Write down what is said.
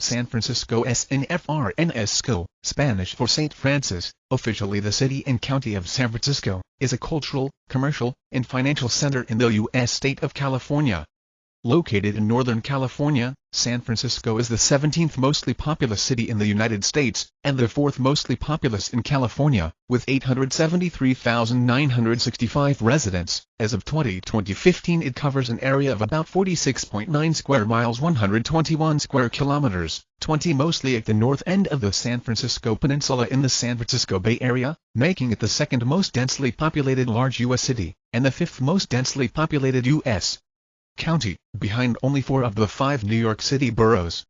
San Francisco SNFRNSCO, Spanish for St. Francis, officially the city and county of San Francisco, is a cultural, commercial, and financial center in the U.S. state of California. Located in Northern California, San Francisco is the 17th mostly populous city in the United States, and the fourth mostly populous in California, with 873,965 residents. As of 2015 it covers an area of about 46.9 square miles 121 square kilometers, 20 mostly at the north end of the San Francisco Peninsula in the San Francisco Bay Area, making it the second most densely populated large U.S. city, and the fifth most densely populated U.S. county, behind only four of the five New York City boroughs.